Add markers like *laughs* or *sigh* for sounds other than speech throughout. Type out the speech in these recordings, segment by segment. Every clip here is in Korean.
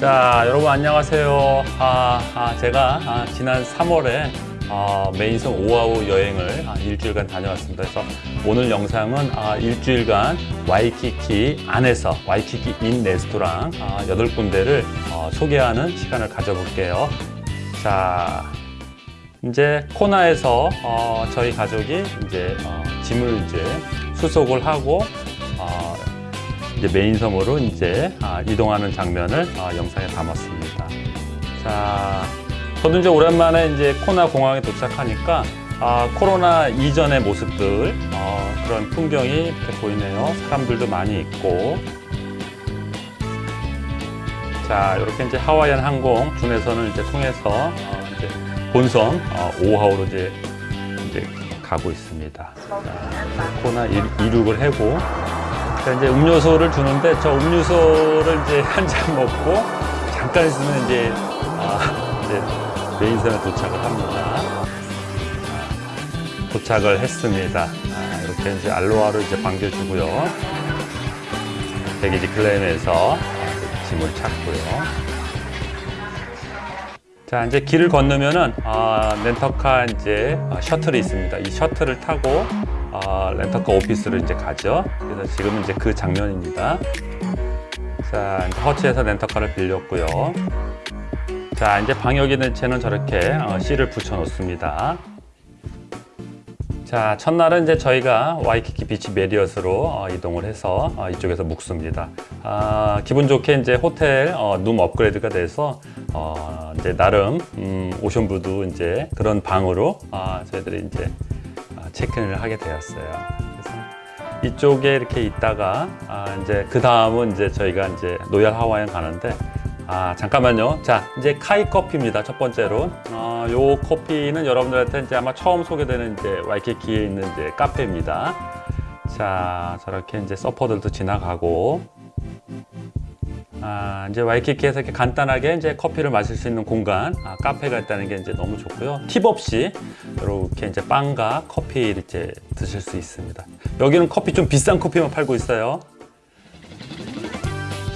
자 여러분 안녕하세요. 아, 아, 제가 아, 지난 3월에 아, 메인섬 오아후 여행을 아, 일주일간 다녀왔습니다. 그래서 오늘 영상은 아, 일주일간 와이키키 안에서 와이키키 인 레스토랑 아, 8군데를 어, 소개하는 시간을 가져볼게요. 자 이제 코나에서 어, 저희 가족이 이제 어, 짐을 이제 수속을 하고 어, 이제 메인 섬으로 이제 아, 이동하는 장면을 아, 영상에 담았습니다. 자, 저도 이제 오랜만에 이제 코나 공항에 도착하니까 아, 코로나 이전의 모습들 어, 그런 풍경이 이렇게 보이네요. 사람들도 많이 있고. 자, 이렇게 이제 하와이안 항공 중에서는 이제 통해서 어, 이제 본섬 어, 오하우로 이제 이제 가고 있습니다. 자, 코나 이- 이륙을 하고 자, 이제 음료수를 주는데 저 음료수를 이제 *laughs* 한 잔 먹고 잠깐 있으면 이제, 아, 이제 메인섬에 도착을 합니다. 아, 도착을 했습니다. 아, 이렇게 이제 알로하를 이제 반겨주고요. 대기지 클레임에서 아, 짐을 찾고요. 자 이제 길을 건너면은 아, 렌터카 이제 아, 셔틀이 있습니다. 이 셔틀을 타고 아, 렌터카 오피스를 이제 가죠. 그래서 지금 이제 그 장면입니다. 자 이제 허츠에서 렌터카를 빌렸고요. 자 이제 방역이 는 저렇게 어, C를 붙여 놓습니다. 자 첫날은 이제 저희가 와이키키 비치 메리엇으로 어, 이동을 해서 어, 이쪽에서 묵습니다. 아, 기분 좋게 이제 호텔 어, 룸 업그레이드가 돼서 어, 이제 나름 음, 오션부도 이제 그런 방으로 아, 저희들이 이제 아, 체크인을 하게 되었어요. 그래서 이쪽에 이렇게 있다가 아, 이제 그 다음은 이제 저희가 이제 노얄 하와이안 가는데 아 잠깐만요. 자 이제 카이 커피입니다. 첫 번째로 어, 요 커피는 여러분들한테 이제 아마 처음 소개되는 이제 와이키키에 있는 이제 카페입니다. 자 저렇게 이제 서퍼들도 지나가고 아, 이제 와이키키에서 이렇게 간단하게 이제 커피를 마실 수 있는 공간, 아, 카페가 있다는 게 이제 너무 좋고요. 팁 없이 이렇게 이제 빵과 커피를 이제 드실 수 있습니다. 여기는 커피 좀 비싼 커피만 팔고 있어요.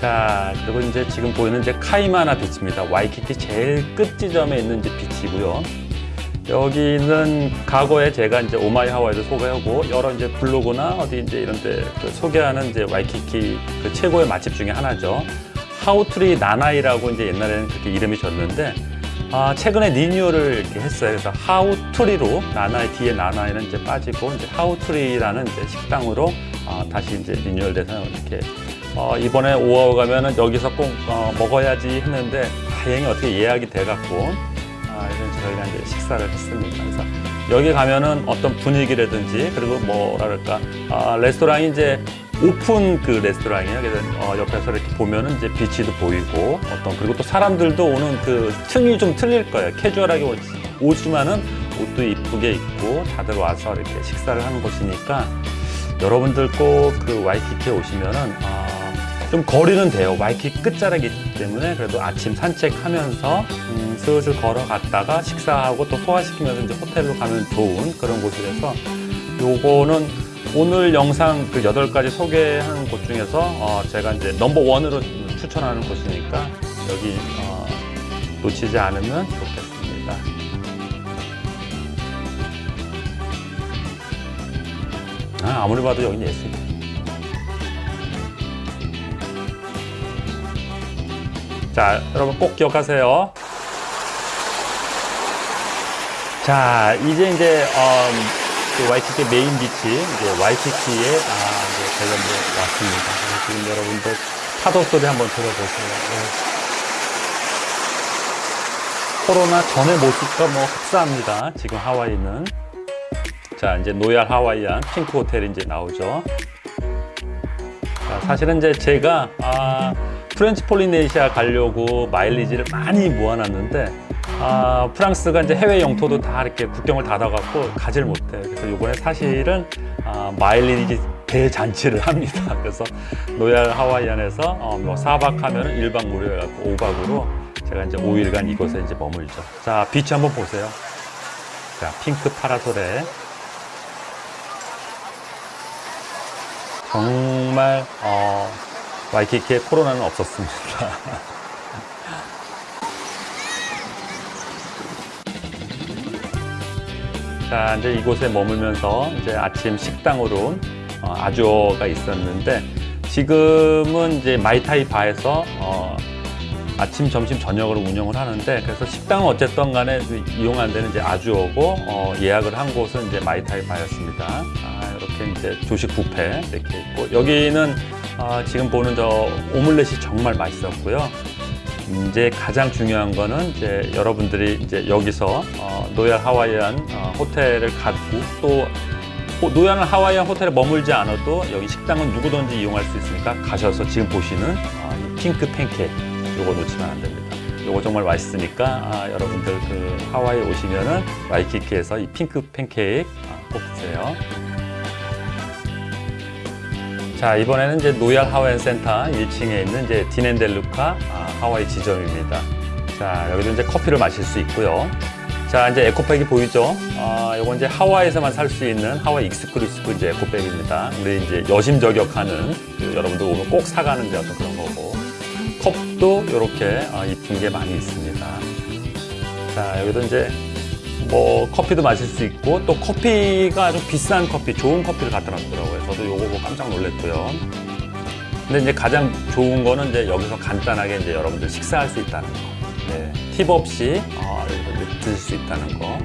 자, 그리고 이제 지금 보이는 이제 카이마나 비치입니다. 와이키키 제일 끝 지점에 있는 이제 비치고요. 여기는 과거에 제가 이제 오마이 하와이도 소개하고 여러 이제 블로그나 어디 이제 이런데 그 소개하는 이제 와이키키 그 최고의 맛집 중에 하나죠. 하우트리 라나이라고 이제 옛날에는 그렇게 이름이 졌는데 아, 최근에 리뉴얼을 이렇게 했어요. 그래서 하우트리로 라나이 뒤에 라나이는 이제 빠지고 이제 하우트리라는 이제 식당으로 아, 다시 이제 리뉴얼돼서 이렇게 어, 이번에 오아후 가면은 여기서 꼭 어, 먹어야지 했는데 다행히 어떻게 예약이 돼갖고 아, 그래서 저희가 이제 식사를 했습니다. 그래서 여기 가면은 어떤 분위기라든지 그리고 뭐랄까 아, 레스토랑이 이제 오픈 그 레스토랑이에요. 그래서 어, 옆에서 이렇게 보면은 이제 비치도 보이고 어떤 그리고 또 사람들도 오는 그 층이 좀 틀릴 거예요. 캐주얼하게 오- 오지만은 옷도 이쁘게 입고 다들 와서 이렇게 식사를 하는 곳이니까 여러분들 꼭 그 와이키키에 오시면은 아, 좀 거리는 돼요. 와이키키 끝자락이기 때문에 그래도 아침 산책하면서 음, 슬슬 걸어갔다가 식사하고 또 소화시키면서 이제 호텔로 가면 좋은 그런 곳이라서 요거는 오늘 영상 그 여덟 가지 소개하는 곳 중에서 어, 제가 이제 넘버 원으로 추천하는 곳이니까 여기 어, 놓치지 않으면 좋겠습니다. 아, 아무리 봐도 여긴 예술이야. 자, 여러분 꼭 기억하세요. 자, 이제 이제 어, 그 와이키키 메인 비치 이제 와이키키에 아, 이제 이제 왔습니다. 지금 여러분들 파도 소리 한번 들어보세요. 네. 코로나 전의 모습과 뭐 흡사합니다. 지금 하와이는 자 이제 로얄 하와이안 핑크 호텔이 이제 나오죠. 자, 사실은 이제 제가 아, 프렌치 폴리네시아 가려고 마일리지를 많이 모아놨는데 아, 프랑스가 이제 해외 영토도 다 이렇게 국경을 닫아갖고 가지를 못해요. 그래서 이번에 사실은 아, 마일리지 대잔치를 합니다. *laughs* 그래서 노얄 하와이안에서 어, 뭐 4박 하면은 1박 무료해갖고 5박으로 제가 이제 5일간 이곳에 이제 머물죠. 자, 비치 한번 보세요. 자, 핑크 파라솔에 정말 어, 와이키키에 코로나는 없었습니다. *laughs* 자, 이제 이곳에 머물면서 이제 아침 식당으로 어, 아주어가 있었는데 지금은 이제 마이타이 바에서 어, 아침, 점심, 저녁으로 운영을 하는데 그래서 식당은 어쨌든 간에 그 이용한 데는 이제 아주어고 어, 예약을 한 곳은 이제 마이타이 바였습니다. 아, 이렇게 이제 조식 뷔페 이렇게 있고 여기는 아, 지금 보는 저 오믈렛이 정말 맛있었고요. 이제 가장 중요한 거는 이제 여러분들이 이제 여기서 어, 로얄 하와이안 어, 호텔을 갖고 또 호- 로얄 하와이안 호텔에 머물지 않아도 여기 식당은 누구든지 이용할 수 있으니까 가셔서 지금 보시는 어, 이 핑크 팬케이크 요거 놓치면 안 됩니다. 요거 정말 맛있으니까 아, 여러분들 그 하와이 오시면은 와이키키에서 이 핑크 팬케이크 아, 꼭 드세요. 자 이번에는 이제 로얄 하와이안 센터 1층에 있는 이제 딘앤델루카 아, 하와이 지점입니다. 자 여기도 이제 커피를 마실 수 있고요. 자 이제 에코백이 보이죠? 아 이건 이제 하와이에서만 살 수 있는 하와이 exclusive 이제 에코백입니다. 우리 이제 여심 저격하는 그 여러분들 오면 꼭 사가는 이제 어떤 그런 거고 컵도 이렇게 아, 이쁜 게 많이 있습니다. 자 여기도 이제 뭐 커피도 마실 수 있고 또 커피가 아주 비싼 커피, 좋은 커피를 갖다 놨더라고요. 저도 요거 보고 깜짝 놀랐고요. 근데 이제 가장 좋은 거는 이제 여기서 간단하게 이제 여러분들 식사할 수 있다는 거. 네, 팁 없이 어, 여기서 드실 수 있다는 거.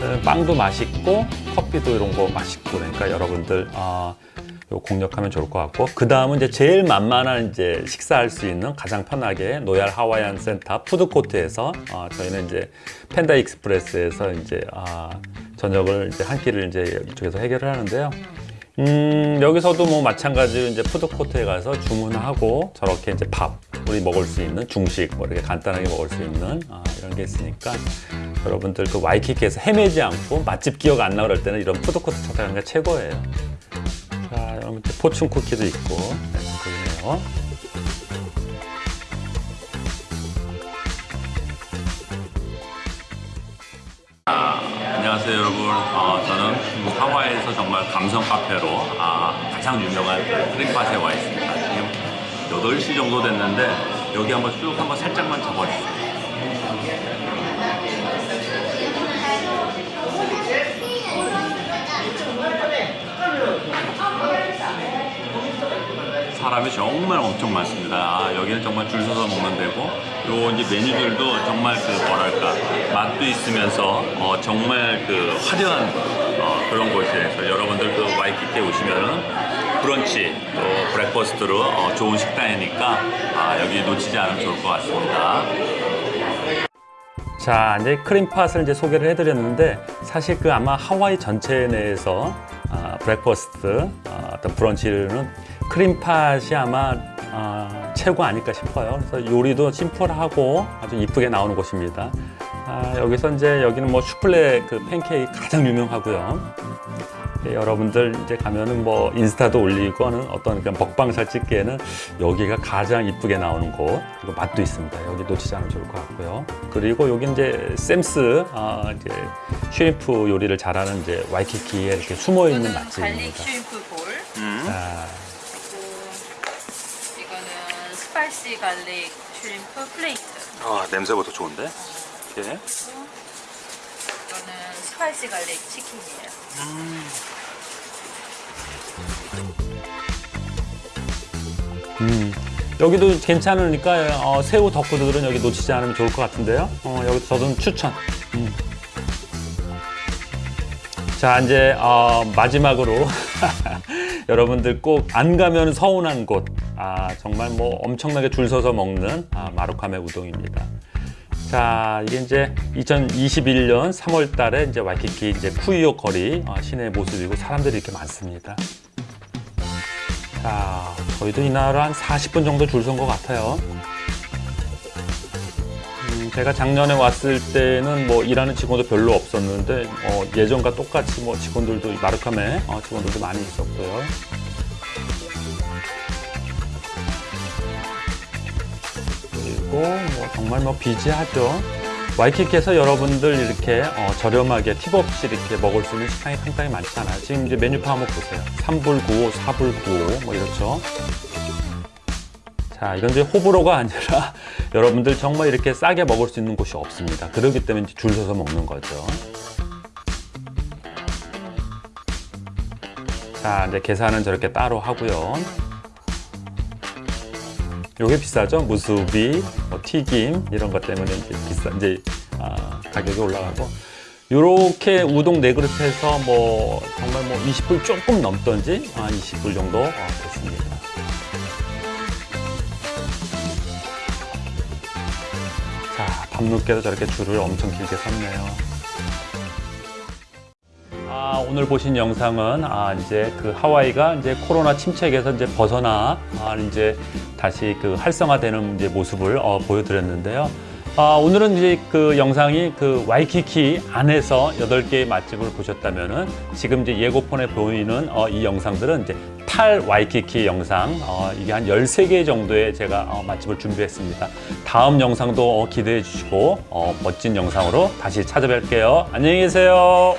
네, 빵도 맛있고 커피도 이런 거 맛있고 그러니까 여러분들 어, 요 공략하면 좋을 것 같고 그 다음은 이제 제일 만만한 이제 식사할 수 있는 가장 편하게 로얄 하와이안 센터 푸드코트에서 어, 저희는 이제 판다 익스프레스에서 이제 아, 저녁을 이제 한 끼를 이제 이쪽에서 해결을 하는데요. 음, 여기서도 뭐 마찬가지로 이제 푸드코트에 가서 주문하고 저렇게 이제 밥, 우리 먹을 수 있는 중식, 뭐 이렇게 간단하게 먹을 수 있는 아, 이런 게 있으니까 여러분들 그 와이키키에서 헤매지 않고 맛집 기억 안 나 그럴 때는 이런 푸드코트 찾아가는 게 최고예요. 자, 여러분 포춘 쿠키도 있고, 네, 보이네요. 안녕하세요 여러분. 어, 저는 하와이에서 정말 감성 카페로 아, 가장 유명한 크림팟에 와 있습니다. 지금 8시 정도 됐는데 여기 한번 쭉 한번 살짝만 잡아주세요 사람이 정말 엄청 많습니다. 아, 여기는 정말 줄 서서 먹는 데고, 요 이제 메뉴들도 정말 그 뭐랄까 맛도 있으면서 어, 정말 그 화려한 어, 그런 곳이에요. 여러분들 그 와이키키에 오시면은 브런치 또 breakfast로 어, 좋은 식당이니까 아, 여기 놓치지 않으면 좋을 것 같습니다. 자, 이제 크림팟을 이제 소개를 해드렸는데 사실 그 아마 하와이 전체 내에서 아, breakfast 아, 어떤 브런치는 크림팟이 아마 아, 최고 아닐까 싶어요. 그래서 요리도 심플하고 아주 이쁘게 나오는 곳입니다. 아, 여기서 이제 여기는 뭐 수플레 그 팬케이크 가장 유명하고요. 예, 여러분들 이제 가면은 뭐 인스타도 올리고 하는 어떤 그런 먹방샷 찍기에는 여기가 가장 이쁘게 나오는 곳 그리고 맛도 있습니다. 여기 놓치지 않으면 좋을 것 같고요. 그리고 여기 이제 샘스 아, 이제 shrimp 요리를 잘하는 이제 와이키키에 이렇게 숨어 있는 이거는 garlic 맛집입니다. shrimp bowl 자, spicy garlic shrimp plate 아, 냄새부터 좋은데? 이렇게. 이거는 spicy garlic chicken이에요 음, 여기도 괜찮으니까 어, 새우 덕후들은 여기 놓치지 않으면 좋을 것 같은데요. 어, 여기 저는 추천. 음. 자 이제 어, 마지막으로 *laughs* 여러분들 꼭 안 가면 서운한 곳. 아 정말 뭐 엄청나게 줄 서서 먹는 아, 마루카메 우동입니다. 자 이게 이제 2021년 3월 달에 이제 와이키키 이제 쿠이오 거리 어, 시내 모습이고 사람들이 이렇게 많습니다. 자, 저희도 이날 한 40분 정도 줄 선 것 같아요. 음, 제가 작년에 왔을 때는 뭐 일하는 직원도 별로 없었는데 어, 예전과 똑같이 뭐 직원들도 마르카메 어, 직원들도 많이 있었고요. 그리고 뭐 정말 뭐 비지하죠. 와이키키에서 여러분들 이렇게 어, 저렴하게 팁 없이 이렇게 먹을 수 있는 식당이 상당히 많잖아요. 지금 이제 메뉴판 한번 보세요. 3불 95, 4불 95, 뭐 이렇죠. 자, 이건 이제 호불호가 아니라 *laughs* 여러분들 정말 이렇게 싸게 먹을 수 있는 곳이 없습니다. 그렇기 때문에 줄 서서 먹는 거죠. 자, 이제 계산은 저렇게 따로 하고요. 요게 비싸죠? 무수비, 뭐 튀김 이런 것 때문에 이제 비싸 이제 아, 가격이 올라가고 요렇게 우동 네 그릇 해서 뭐 정말 뭐 20불 조금 넘던지 한 20불 정도 어, 됐습니다. 자, 밤늦게도 저렇게 줄을 엄청 길게 섰네요. 아, 오늘 보신 영상은 아, 이제 그 하와이가 이제 코로나 침체에서 이제 벗어나 아, 이제 다시 그 활성화되는 이제 모습을 어, 보여드렸는데요. 아, 오늘은 이제 그 영상이 그 와이키키 안에서 여덟 개의 맛집을 보셨다면은 지금 이제 예고편에 보이는 어, 이 영상들은 이제 탈 와이키키 영상 어, 이게 한 13개 정도의 제가 어, 맛집을 준비했습니다. 다음 영상도 어, 기대해 주시고 어, 멋진 영상으로 다시 찾아뵐게요. 안녕히 계세요.